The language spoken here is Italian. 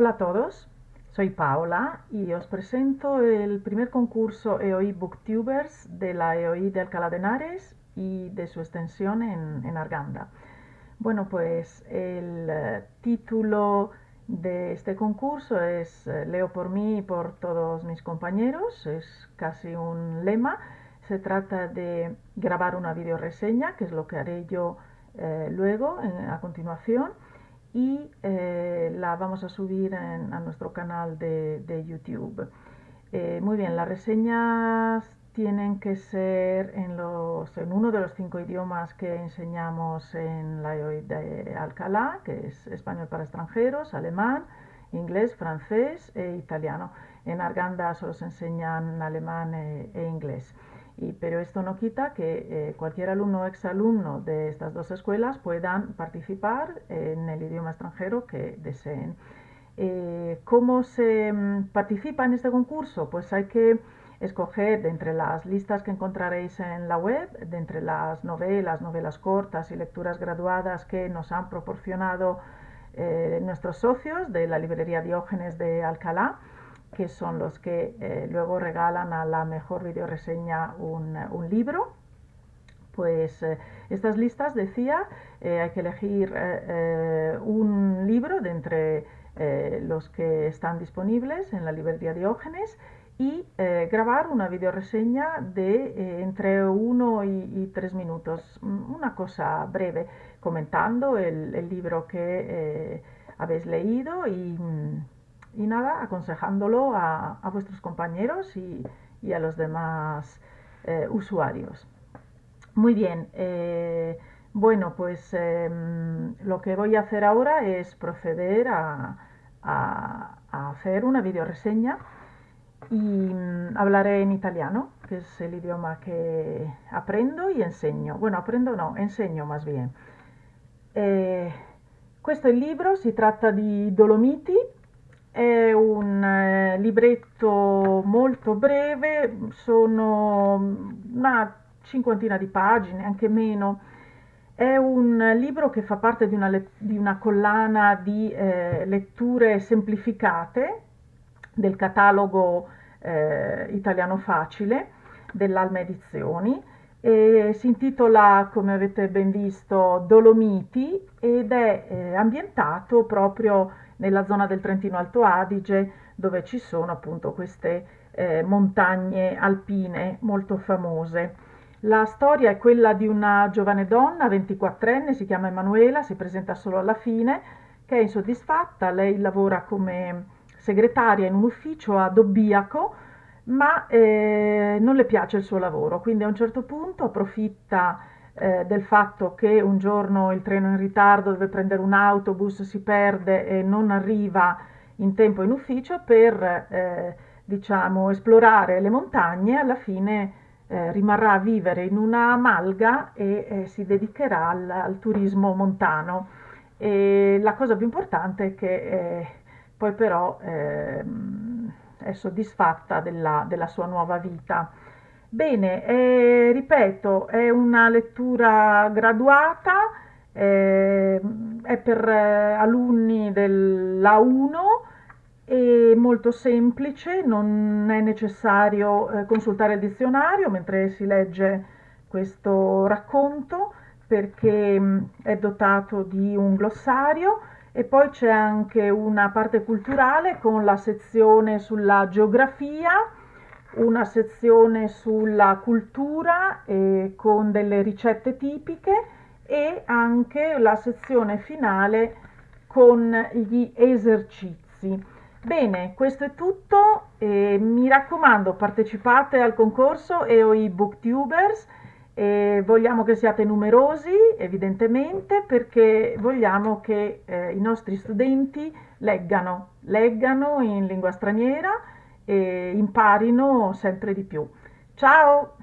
Hola a todos, soy Paola y os presento el primer concurso EOI Booktubers de la EOI de Alcalá de Henares y de su extensión en, Arganda. Bueno, pues el eh, título de este concurso es eh, Leo por mí y por todos mis compañeros, es casi un lema. Se trata de grabar una videoreseña, que es lo que haré yo eh, luego, a continuación y eh, la vamos a subir a nuestro canal de, YouTube. Eh, muy bien, las reseñas tienen que ser en, los, en uno de los cinco idiomas que enseñamos en la EOI de Alcalá, que es español para extranjeros, alemán, inglés, francés e italiano. En Arganda solo se enseñan alemán e, e inglés pero esto no quita que eh, cualquier alumno o exalumno de estas dos escuelas puedan participar en el idioma extranjero que deseen. Eh, ¿Cómo se mm, participa en este concurso? Pues hay que escoger de entre las listas que encontraréis en la web, de entre las novelas, novelas cortas y lecturas graduadas que nos han proporcionado eh, nuestros socios de la librería Diógenes de Alcalá, que son los que eh, luego regalan a la mejor videoreseña un, un libro. Pues eh, estas listas, decía, eh, hay que elegir un libro de entre los que están disponibles en la librería Diógenes y grabar una videoreseña de entre uno y, tres minutos, mm, una cosa breve, comentando el, el libro que habéis leído y mm, y nada, aconsejándolo a, vuestros compañeros y, a los demás eh, usuarios. Muy bien, eh, bueno, pues em, lo que voy a hacer ahora es proceder a, hacer una videoreseña y mm, hablaré en italiano, que es el idioma que aprendo y enseño. Bueno, aprendo no, enseño más bien. Eh, questo è libro, si tratta di Dolomiti è un eh, libretto molto breve, sono una cinquantina di pagine, anche meno. È un libro che fa parte di una, di una collana di eh, letture semplificate del catalogo eh, italiano facile dell'Alma Edizioni e si intitola, come avete ben visto, Dolomiti ed è eh, ambientato proprio nella zona del Trentino Alto Adige dove ci sono appunto queste eh, montagne alpine molto famose. La storia è quella di una giovane donna, 24enne, si chiama Emanuela, si presenta solo alla fine, che è insoddisfatta, lei lavora come segretaria in un ufficio a Dobbiaco, ma eh, non le piace il suo lavoro, quindi a un certo punto approfitta eh, del fatto che un giorno il treno è in ritardo, deve prendere un autobus, si perde e non arriva in tempo in ufficio per eh, diciamo, esplorare le montagne, alla fine eh, rimarrà a vivere in una malga e eh, si dedicherà al, al, turismo montano. E la cosa più importante è che eh, poi però ehm, è soddisfatta della, della sua nuova vita. Bene, eh, ripeto, è una lettura graduata, eh, è per eh, alunni dell'A1 è molto semplice, non è necessario eh, consultare il dizionario mentre si legge questo racconto perché mh, mm, è dotato di un glossario. E poi c'è anche una parte culturale con la sezione sulla geografia una sezione sulla cultura eh, con delle ricette tipiche e anche la sezione finale con gli esercizi. Bene, questo è tutto. Eh, mi raccomando, partecipate al concorso EOI Booktubers. Eh, vogliamo che siate numerosi, evidentemente, perché vogliamo che eh, i nostri studenti leggano, leggano in lingua straniera e imparino sempre di più. Ciao!